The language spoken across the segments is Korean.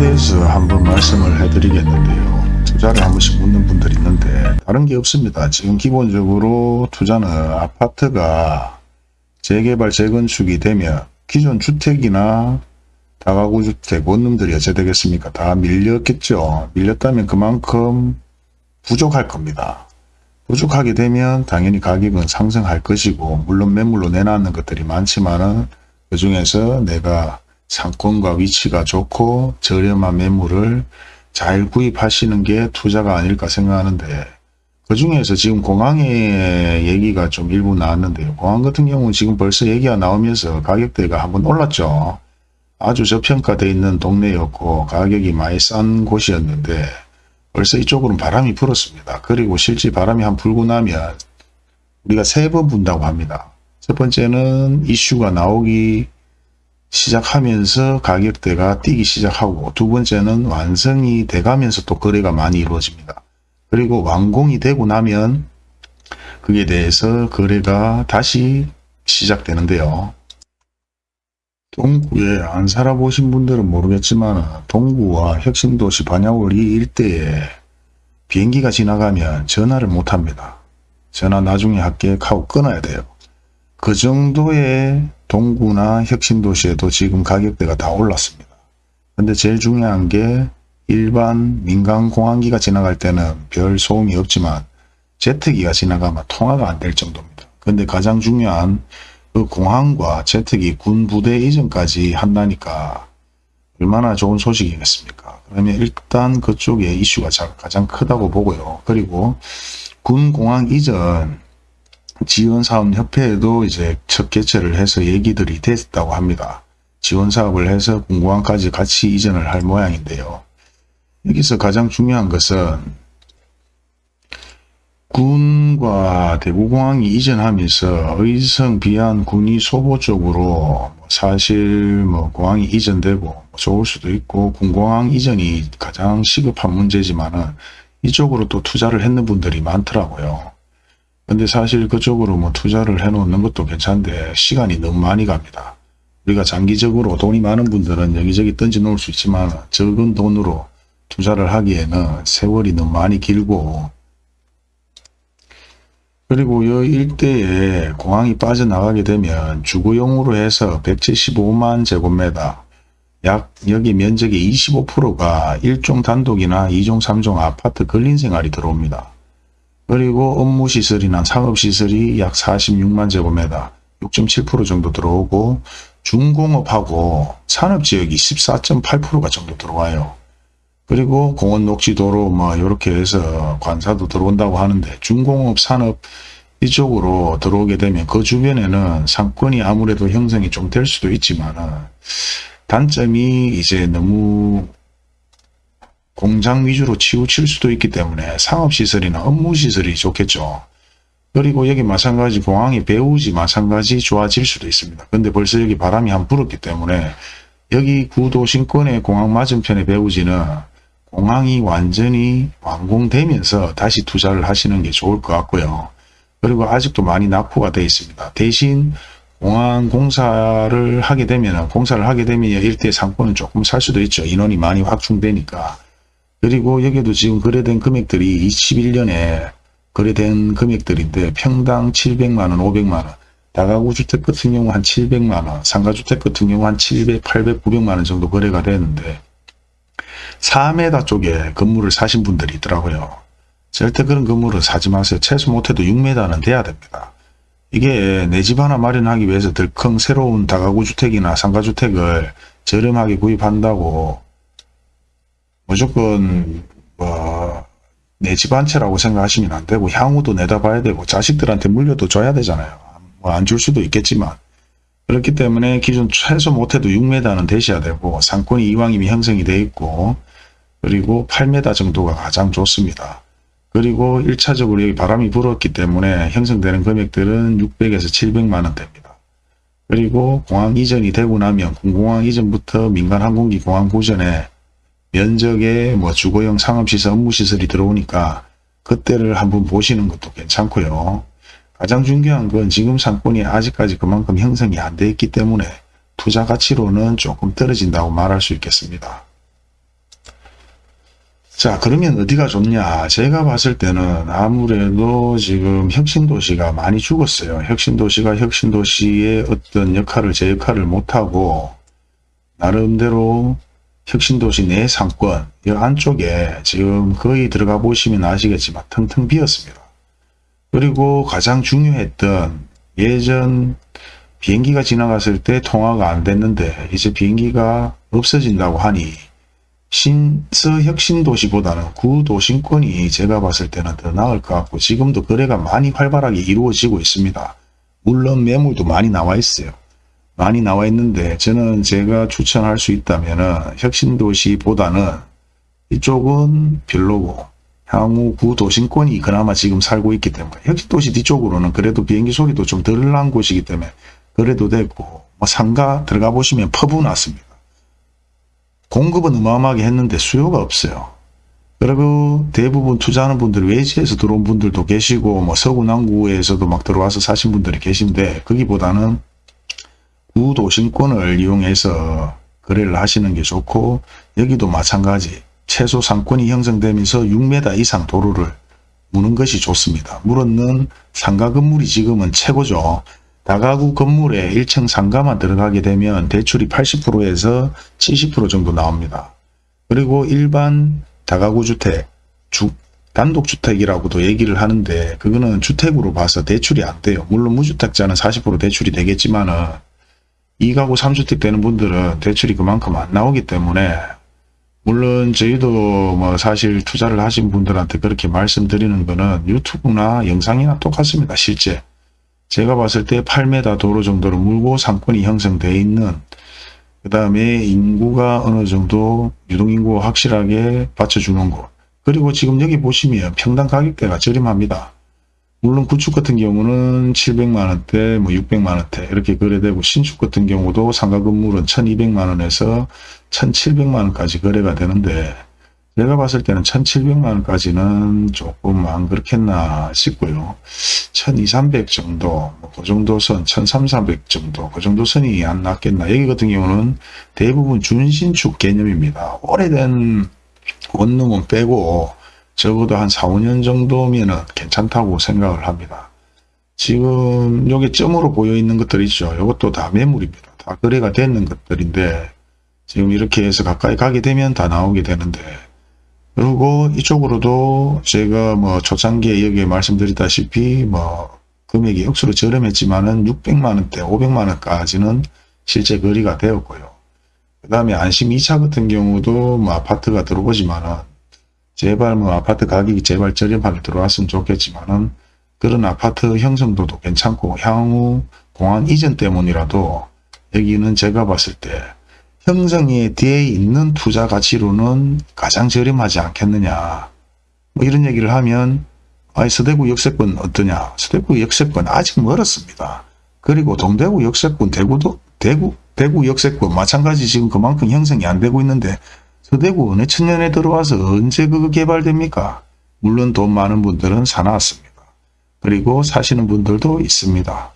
대해서 한번 말씀을 해드리겠는데요. 투자를 한 번씩 묻는 분들이 있는데 다른 게 없습니다. 지금 기본적으로 투자는 아파트가 재개발 재건축이 되면 기존 주택이나 다가구 주택 원룸들이 어째 되겠습니까? 다 밀렸겠죠. 밀렸다면 그만큼 부족할 겁니다. 부족하게 되면 당연히 가격은 상승할 것이고 물론 매물로 내놨는 것들이 많지만 은 그 중에서 내가 상권과 위치가 좋고 저렴한 매물을 잘 구입하시는 게 투자가 아닐까 생각하는데 그 중에서 지금 공항의 얘기가 좀 일부 나왔는데요. 공항 같은 경우는 지금 벌써 얘기가 나오면서 가격대가 한번 올랐죠. 아주 저평가되어 있는 동네였고 가격이 많이 싼 곳이었는데 벌써 이쪽으로는 바람이 불었습니다. 그리고 실제 바람이 한 불고 나면 우리가 세 번 분다고 합니다. 첫 번째는 이슈가 나오기 시작하면서 가격대가 뛰기 시작하고 두 번째는 완성이 돼가면서 또 거래가 많이 이루어집니다. 그리고 완공이 되고 나면 그에 대해서 거래가 다시 시작되는데요. 동구에 안 살아보신 분들은 모르겠지만 동구와 혁신도시 반야월 이 일대에 비행기가 지나가면 전화를 못합니다. 전화 나중에 할게 하고 끊어야 돼요. 그 정도의 동구나 혁신도시에도 지금 가격대가 다 올랐습니다. 근데 제일 중요한 게 일반 민간 공항기가 지나갈 때는 별 소음이 없지만 제트기가 지나가면 통화가 안 될 정도입니다. 근데 가장 중요한 그 공항과 제트기 군 부대 이전까지 한다니까 얼마나 좋은 소식이겠습니까? 그러면 일단 그쪽에 이슈가 가장 크다고 보고요. 그리고 군 공항 이전 지원사업협회에도 이제 첫 개최를 해서 얘기들이 됐다고 합니다. 지원사업을 해서 군공항까지 같이 이전을 할 모양인데요. 여기서 가장 중요한 것은 군과 대구공항이 이전하면서 의성, 비안, 군이 소보 쪽으로 사실 뭐 공항이 이전되고 좋을 수도 있고 군공항 이전이 가장 시급한 문제지만은 이쪽으로 또 투자를 했는 분들이 많더라고요. 근데 사실 그쪽으로 뭐 투자를 해 놓는 것도 괜찮은데 시간이 너무 많이 갑니다. 우리가 장기적으로 돈이 많은 분들은 여기저기 던져 놓을 수 있지만 적은 돈으로 투자를 하기에는 세월이 너무 많이 길고 그리고 이 일대에 공항이 빠져나가게 되면 주거용으로 해서 175만 제곱미터 약 여기 면적의 25%가 1종 단독이나 2종 3종 아파트 근린 생활이 들어옵니다. 그리고 업무시설이나 상업시설이 약 46만 제곱미터 6.7% 정도 들어오고 중공업하고 산업지역이 14.8%가 정도 들어와요. 그리고 공원 녹지도로 뭐 이렇게 해서 관사도 들어온다고 하는데 중공업 산업 이쪽으로 들어오게 되면 그 주변에는 상권이 아무래도 형성이 좀 될 수도 있지만 단점이 이제 너무 공장 위주로 치우칠 수도 있기 때문에 상업시설이나 업무시설이 좋겠죠. 그리고 여기 마찬가지 공항이 배우지 마찬가지 좋아질 수도 있습니다. 근데 벌써 여기 바람이 한 불었기 때문에 여기 구도 신권의 공항 맞은편의 배우지는 공항이 완전히 완공되면서 다시 투자를 하시는 게 좋을 것 같고요. 그리고 아직도 많이 낙후가 되어 있습니다. 대신 공항 공사를 하게 되면 공사를 하게 되면 일대 상권은 조금 살 수도 있죠. 인원이 많이 확충되니까. 그리고 여기도 지금 거래된 금액들이 21년에 거래된 금액들인데 평당 700만원, 500만원, 다가구 주택 같은 경우 한 700만원, 상가주택 같은 경우 한 700, 800, 900만원 정도 거래가 되는데 4m 쪽에 건물을 사신 분들이 있더라고요. 절대 그런 건물을 사지 마세요. 최소 못해도 6m는 돼야 됩니다. 이게 내 집 하나 마련하기 위해서 덜컹 새로운 다가구 주택이나 상가주택을 저렴하게 구입한다고 무조건 뭐 내 집 한 채라고 생각하시면 안 되고 향후도 내다봐야 되고 자식들한테 물려도 줘야 되잖아요. 뭐 안 줄 수도 있겠지만 그렇기 때문에 기존 최소 못해도 6m는 되셔야 되고 상권이 이왕이면 형성이 돼 있고 그리고 8m 정도가 가장 좋습니다. 그리고 1차적으로 여기 바람이 불었기 때문에 형성되는 금액들은 600에서 700만 원대입니다. 그리고 공항 이전이 되고 나면 공항 이전부터 민간 항공기 공항 구전에 면적에 뭐 주거용 상업시설 업무시설이 들어오니까 그때를 한번 보시는 것도 괜찮고요. 가장 중요한 건 지금 상권이 아직까지 그만큼 형성이 안 돼 있기 때문에 투자 가치로는 조금 떨어진다고 말할 수 있겠습니다. 자 그러면 어디가 좋냐 제가 봤을 때는 아무래도 지금 혁신도시가 많이 죽었어요 혁신도시가 혁신도시의 어떤 역할을 제 역할을 못하고 나름대로 혁신도시 내 상권 이 안쪽에 지금 거의 들어가 보시면 아시겠지만 텅텅 비었습니다 그리고 가장 중요했던 예전 비행기가 지나갔을 때 통화가 안 됐는데 이제 비행기가 없어진다고 하니 신서 혁신도시보다는 구도심권이 제가 봤을 때는 더 나을 것 같고 지금도 거래가 많이 활발하게 이루어지고 있습니다. 물론 매물도 많이 나와 있어요. 많이 나와 있는데 저는 제가 추천할 수 있다면 혁신도시보다는 이쪽은 별로고 향후 구도심권이 그나마 지금 살고 있기 때문에 혁신도시 뒤쪽으로는 그래도 비행기 소리도 좀 덜 난 곳이기 때문에 그래도 됐고 뭐 상가 들어가 보시면 퍼부 났습니다. 공급은 어마어마하게 했는데 수요가 없어요. 그리고 대부분 투자하는 분들 외지에서 들어온 분들도 계시고 뭐 서구 남구에서도 막 들어와서 사신 분들이 계신데 거기보다는 구도심권을 이용해서 거래를 하시는 게 좋고 여기도 마찬가지 최소 상권이 형성되면서 6m 이상 도로를 무는 것이 좋습니다. 물었는 상가 건물이 지금은 최고죠. 다가구 건물에 1층 상가만 들어가게 되면 대출이 80%에서 70% 정도 나옵니다. 그리고 일반 다가구 주택, 주, 단독주택이라고도 얘기를 하는데 그거는 주택으로 봐서 대출이 안 돼요. 물론 무주택자는 40% 대출이 되겠지만 은 2가구 3주택 되는 분들은 대출이 그만큼 안 나오기 때문에 물론 저희도 뭐 사실 투자를 하신 분들한테 그렇게 말씀드리는 거는 유튜브나 영상이나 똑같습니다. 실제 제가 봤을 때 8m 도로 정도로 물고 상권이 형성되어 있는 그 다음에 인구가 어느 정도 유동인구 확실하게 받쳐주는 곳 그리고 지금 여기 보시면 평당 가격대가 저렴합니다. 물론 구축 같은 경우는 700만원대, 뭐 600만원대 이렇게 거래되고 신축 같은 경우도 상가 건물은 1200만원에서 1700만원까지 거래가 되는데 내가 봤을 때는 1700만원까지는 조금 안 그렇겠나 싶고요. 1200, 300 정도, 뭐그 정도 선, 1300 정도, 그 정도 선이 안 낫겠나. 여기 같은 경우는 대부분 준신축 개념입니다. 오래된 원룸은 빼고 적어도 한 4, 5년 정도면 은 괜찮다고 생각을 합니다. 지금 여기 점으로 보여 있는 것들 있죠. 이것도 다 매물입니다. 다 거래가 되는 것들인데 지금 이렇게 해서 가까이 가게 되면 다 나오게 되는데 그리고 이쪽으로도 제가 뭐 초창기에 여기에 말씀드렸다시피 뭐 금액이 억수로 저렴했지만은 600만원대 500만원까지는 실제 거리가 되었고요. 그 다음에 안심 2차 같은 경우도 뭐 아파트가 들어오지만은 제발 뭐 아파트 가격이 제발 저렴하게 들어왔으면 좋겠지만은 그런 아파트 형성도도 괜찮고 향후 공항 이전 때문이라도 여기는 제가 봤을 때 형성에 뒤에 있는 투자 가치로는 가장 저렴하지 않겠느냐. 뭐 이런 얘기를 하면 아이 서대구 역세권 어떠냐. 서대구 역세권 아직 멀었습니다. 그리고 동대구 역세권 대구도 대구 대구 역세권 마찬가지 지금 그만큼 형성이 안 되고 있는데 서대구 어느 천년에 들어와서 언제 그거 개발됩니까? 물론 돈 많은 분들은 사놨습니다. 그리고 사시는 분들도 있습니다.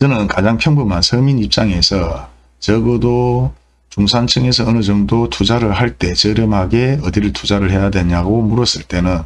저는 가장 평범한 서민 입장에서 적어도 중산층에서 어느 정도 투자를 할 때 저렴하게 어디를 투자를 해야 되냐고 물었을 때는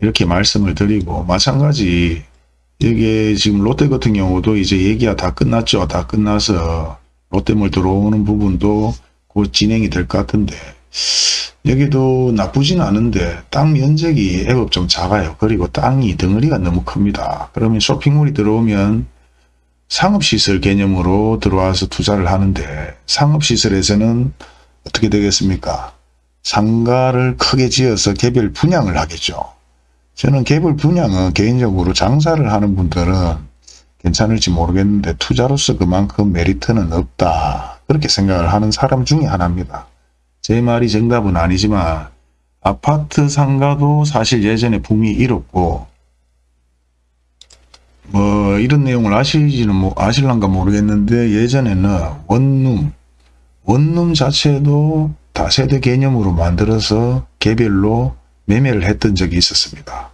이렇게 말씀을 드리고 마찬가지 여기에 지금 롯데 같은 경우도 이제 얘기가 다 끝났죠. 다 끝나서 롯데몰 들어오는 부분도 곧 진행이 될 것 같은데 여기도 나쁘진 않은데 땅 면적이 애업 좀 작아요. 그리고 땅이 덩어리가 너무 큽니다. 그러면 쇼핑몰이 들어오면 상업시설 개념으로 들어와서 투자를 하는데 상업시설에서는 어떻게 되겠습니까? 상가를 크게 지어서 개별 분양을 하겠죠. 저는 개별 분양은 개인적으로 장사를 하는 분들은 괜찮을지 모르겠는데 투자로서 그만큼 메리트는 없다. 그렇게 생각을 하는 사람 중에 하나입니다. 제 말이 정답은 아니지만 아파트 상가도 사실 예전에 붐이 일었고 뭐 이런 내용을 아시지는 뭐 아실란가 모르겠는데 예전에는 원룸 원룸 자체도 다세대 개념으로 만들어서 개별로 매매를 했던 적이 있었습니다.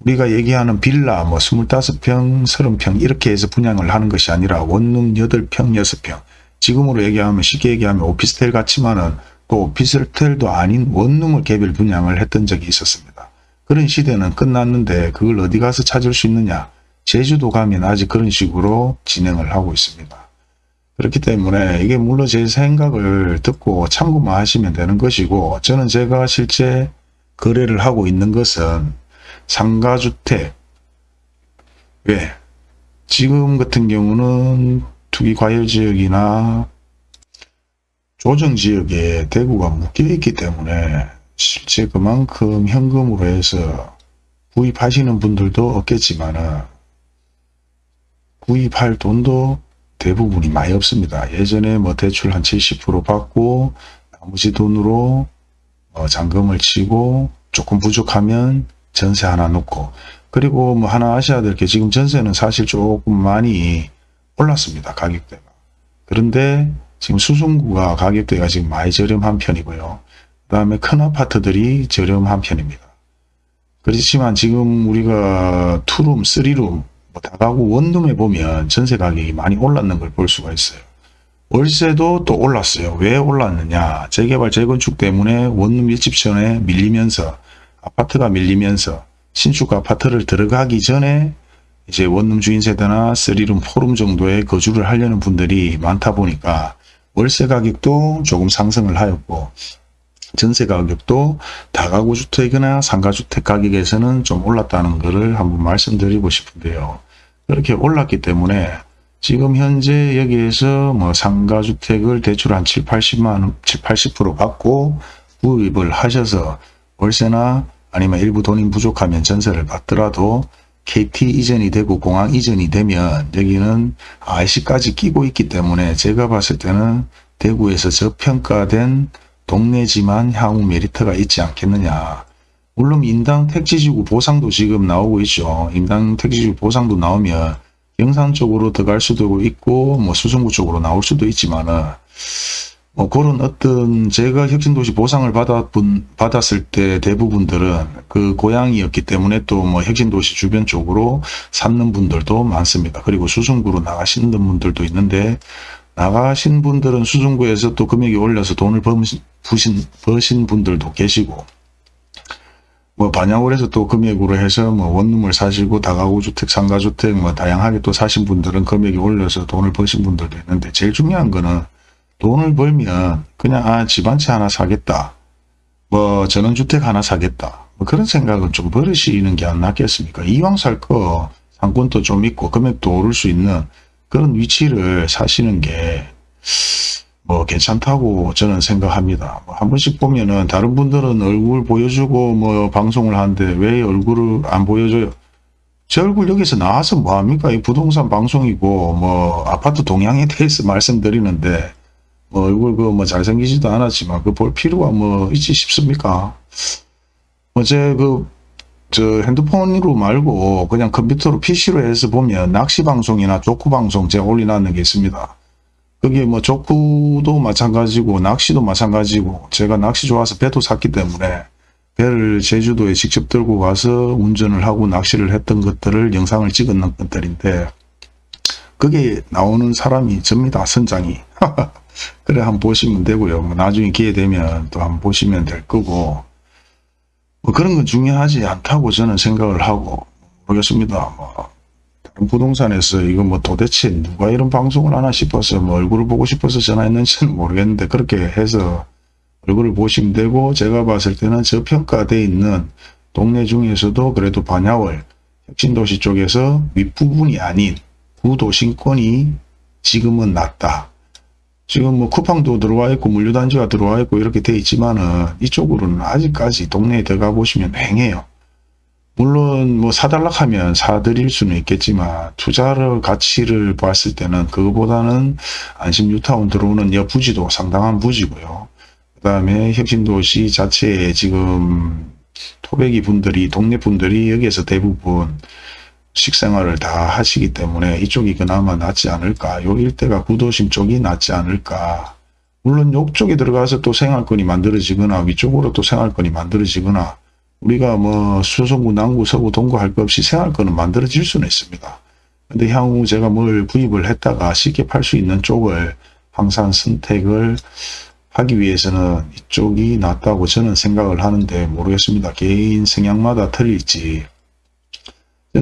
우리가 얘기하는 빌라 뭐 25평, 30평 이렇게 해서 분양을 하는 것이 아니라 원룸 8평, 6평 지금으로 얘기하면 쉽게 얘기하면 오피스텔 같지만은 또 피설텔도 아닌 원룸을 개별 분양을 했던 적이 있었습니다. 그런 시대는 끝났는데 그걸 어디 가서 찾을 수 있느냐 제주도 가면 아직 그런 식으로 진행을 하고 있습니다. 그렇기 때문에 이게 물론 제 생각을 듣고 참고만 하시면 되는 것이고 저는 제가 실제 거래를 하고 있는 것은 상가주택 왜 지금 같은 경우는 투기 과열 지역이나 조정 지역에 대구가 묶여 있기 때문에 실제 그만큼 현금으로 해서 구입하시는 분들도 없겠지만은 구입할 돈도 대부분이 많이 없습니다. 예전에 뭐 대출 한 70% 받고 나머지 돈으로 어 잔금을 치고 조금 부족하면 전세 하나 놓고 그리고 뭐 하나 아셔야 될 게 지금 전세는 사실 조금 많이 올랐습니다. 가격대가. 그런데 지금 수성구가 가격대가 지금 많이 저렴한 편이고요. 그 다음에 큰 아파트들이 저렴한 편입니다. 그렇지만 지금 우리가 투룸, 쓰리룸, 뭐 다가구 원룸에 보면 전세 가격이 많이 올랐는 걸 볼 수가 있어요. 월세도 또 올랐어요. 왜 올랐느냐. 재개발, 재건축 때문에 원룸 일집전에 밀리면서 아파트가 밀리면서 신축 아파트를 들어가기 전에 이제 원룸 주인 세대나 쓰리룸, 포룸 정도의 거주를 하려는 분들이 많다 보니까 월세 가격도 조금 상승을 하였고 전세 가격도 다가구 주택이나 상가주택 가격에서는 좀 올랐다는 것을 한번 말씀드리고 싶은데요. 그렇게 올랐기 때문에 지금 현재 여기에서 뭐 상가주택을 대출 한 7, 80만, 7, 80% 받고 구입을 하셔서 월세나 아니면 일부 돈이 부족하면 전세를 받더라도 KT 이전이 되고 공항 이전이 되면 여기는 IC까지 끼고 있기 때문에 제가 봤을 때는 대구에서 저평가된 동네지만 향후 메리트가 있지 않겠느냐. 물론 인당 택지지구 보상도 지금 나오고 있죠. 인당 택지지구 보상도 나오면 영산 쪽으로 들어갈 수도 있고 뭐 수성구 쪽으로 나올 수도 있지만은 뭐 그런 어떤 제가 혁신도시 보상을 받았분, 받았을 때 대부분들은 그 고향이었기 때문에 또 뭐 혁신도시 주변 쪽으로 삼는 분들도 많습니다. 그리고 수성구로 나가시는 분들도 있는데 나가신 분들은 수성구에서 또 금액이 올려서 돈을 버신, 버신 분들도 계시고 뭐 반영을 해서 또 금액으로 해서 뭐 원룸을 사시고 다가구 주택, 상가주택 뭐 다양하게 또 사신 분들은 금액이 올려서 돈을 버신 분들도 있는데 제일 중요한 거는 돈을 벌면 그냥 아 집안채 하나 사겠다. 뭐 전원주택 하나 사겠다. 뭐 그런 생각은 좀 버리시는 게 안 낫겠습니까? 이왕 살 거 상권도 좀 있고 금액도 오를 수 있는 그런 위치를 사시는 게 뭐 괜찮다고 저는 생각합니다. 뭐 한 번씩 보면은 다른 분들은 얼굴 보여주고 뭐 방송을 하는데 왜 얼굴을 안 보여줘요? 제 얼굴 여기서 나와서 뭐합니까? 이 부동산 방송이고 뭐 아파트 동향에 대해서 말씀드리는데 뭐 얼굴 그 뭐 잘생기지도 않았지만 그 볼 필요가 뭐 있지 싶습니까? 어제 그 저 핸드폰으로 말고 그냥 컴퓨터로 PC로 해서 보면 낚시 방송이나 족구 방송 제가 올려놨는 게 있습니다. 그게 뭐 족구도 마찬가지고 낚시도 마찬가지고 제가 낚시 좋아서 배도 샀기 때문에 배를 제주도에 직접 들고 가서 운전을 하고 낚시를 했던 것들을 영상을 찍었는 것들인데 그게 나오는 사람이 접니다. 선장이. 그래 한번 보시면 되고요. 뭐 나중에 기회 되면 또 한번 보시면 될 거고 뭐 그런 건 중요하지 않다고 저는 생각을 하고 모르겠습니다. 뭐 다른 부동산에서 이거 뭐 도대체 누가 이런 방송을 하나 싶어서 뭐 얼굴을 보고 싶어서 전화했는지는 모르겠는데 그렇게 해서 얼굴을 보시면 되고 제가 봤을 때는 저평가되어 있는 동네 중에서도 그래도 반야월 혁신도시 쪽에서 윗부분이 아닌 구도심권이 지금은 낫다. 지금 뭐 쿠팡도 들어와 있고 물류단지가 들어와 있고 이렇게 돼 있지만은 이쪽으로는 아직까지 동네에 들어가 보시면 맹해요. 물론 뭐 사달락 하면 사드릴 수는 있겠지만 투자를 가치를 봤을 때는 그거보다는 안심 뉴타운 들어오는 여 부지도 상당한 부지고요. 그 다음에 혁신도시 자체에 지금 토백이 분들이 동네 분들이 여기에서 대부분 식생활을 다 하시기 때문에 이쪽이 그나마 낫지 않을까. 요 일대가 구도심 쪽이 낫지 않을까. 물론 욕쪽에 들어가서 또 생활권이 만들어지거나 위쪽으로 또 생활권이 만들어지거나 우리가 뭐 수성구, 남구, 서구, 동구 할 것 없이 생활권은 만들어질 수는 있습니다. 근데 향후 제가 뭘 구입을 했다가 쉽게 팔 수 있는 쪽을 항상 선택을 하기 위해서는 이쪽이 낫다고 저는 생각을 하는데 모르겠습니다. 개인 성향마다 틀릴지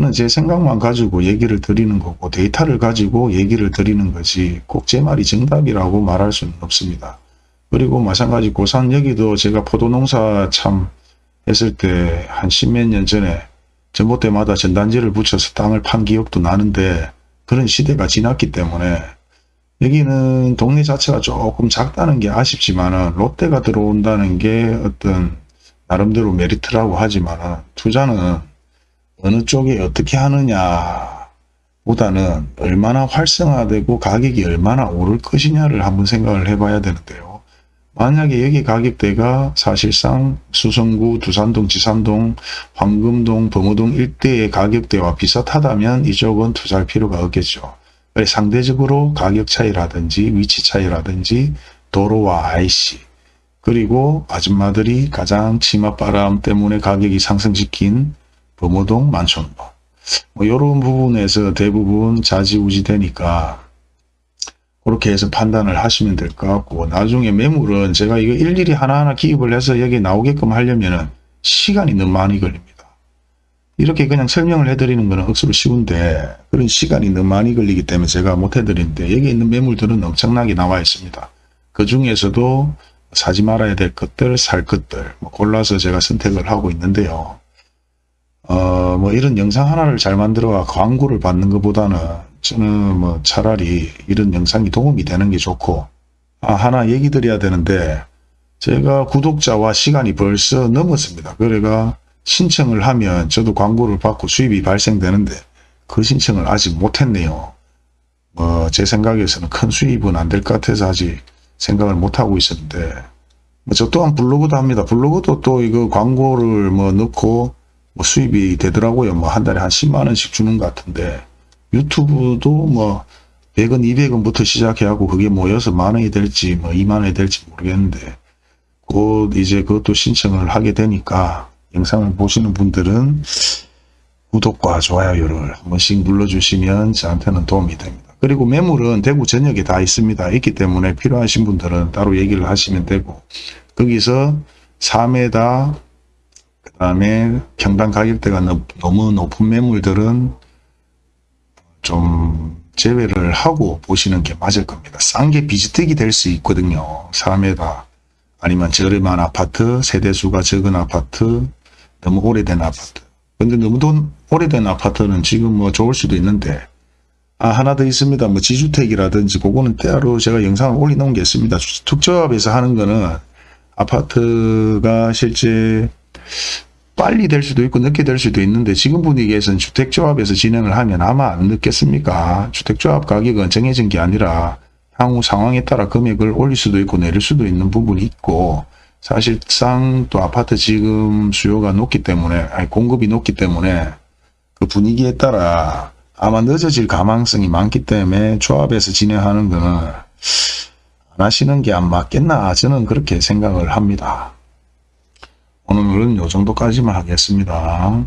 저는 제 생각만 가지고 얘기를 드리는 거고 데이터를 가지고 얘기를 드리는 거지 꼭 제 말이 정답이라고 말할 수는 없습니다. 그리고 마찬가지 고산 여기도 제가 포도농사 참 했을 때 한 십몇 년 전에 전봇대마다 전단지를 붙여서 땅을 판 기억도 나는데 그런 시대가 지났기 때문에 여기는 동네 자체가 조금 작다는 게 아쉽지만은 롯데가 들어온다는 게 어떤 나름대로 메리트라고 하지만은 투자는 어느 쪽에 어떻게 하느냐 보다는 얼마나 활성화되고 가격이 얼마나 오를 것이냐를 한번 생각을 해봐야 되는데요. 만약에 여기 가격대가 사실상 수성구, 두산동, 지산동, 황금동, 범어동 일대의 가격대와 비슷하다면 이쪽은 투자할 필요가 없겠죠. 상대적으로 가격 차이라든지 위치 차이라든지 도로와 IC 그리고 아줌마들이 가장 치맛바람 때문에 가격이 상승시킨 범어동, 만촌동 뭐 이런 부분에서 대부분 자지우지 되니까 그렇게 해서 판단을 하시면 될 것 같고 나중에 매물은 제가 이거 일일이 하나하나 기입을 해서 여기 나오게끔 하려면은 시간이 너무 많이 걸립니다. 이렇게 그냥 설명을 해드리는 거는 억수로 쉬운데 그런 시간이 너무 많이 걸리기 때문에 제가 못 해드리는데 여기 있는 매물들은 엄청나게 나와 있습니다. 그 중에서도 사지 말아야 될 것들, 살 것들 뭐 골라서 제가 선택을 하고 있는데요. 어, 뭐 이런 영상 하나를 잘 만들어 광고를 받는 것보다는 저는 뭐 차라리 이런 영상이 도움이 되는 게 좋고 아 하나 얘기 드려야 되는데 제가 구독자와 시간이 벌써 넘었습니다. 그래가 신청을 하면 저도 광고를 받고 수입이 발생되는데 그 신청을 아직 못했네요. 뭐제 생각에서는 큰 수입은 안 될 것 같아서 아직 생각을 못하고 있었는데 뭐저 또한 블로그도 합니다. 블로그도 또 이거 광고를 뭐 넣고 뭐 수입이 되더라고요. 뭐 한 달에 한 10만 원씩 주는 것 같은데 유튜브도 뭐 100원, 200원부터 시작해갖고 그게 모여서 만 원이 될지 뭐 2만 원이 될지 모르겠는데 곧 이제 그것도 신청을 하게 되니까 영상을 보시는 분들은 구독과 좋아요를 한 번씩 눌러주시면 저한테는 도움이 됩니다. 그리고 매물은 대구 전역에 다 있습니다. 있기 때문에 필요하신 분들은 따로 얘기를 하시면 되고 거기서 4m 그 다음에 평당 가격대가 너무 높은 매물들은 좀 제외를 하고 보시는 게 맞을 겁니다. 싼 게 비지떡이 될 수 있거든요. 4m 아니면 저렴한 아파트, 세대수가 적은 아파트, 너무 오래된 아파트. 근데 너무 돈 오래된 아파트는 지금 뭐 좋을 수도 있는데 아 하나 더 있습니다. 뭐 지주택이라든지 그거는 따로 제가 영상을 올려놓은 게 있습니다. 특조합에서 하는 거는 아파트가 실제 빨리 될 수도 있고 늦게 될 수도 있는데 지금 분위기에서는 주택조합에서 진행을 하면 아마 안 늦겠습니까? 주택조합 가격은 정해진 게 아니라 향후 상황에 따라 금액을 올릴 수도 있고 내릴 수도 있는 부분이 있고 사실상 또 아파트 지금 수요가 높기 때문에 아니 공급이 높기 때문에 그 분위기에 따라 아마 늦어질 가망성이 많기 때문에 조합에서 진행하는 거는 안 하시는 게 안 맞겠나 저는 그렇게 생각을 합니다. 오늘은 요 정도까지만 하겠습니다.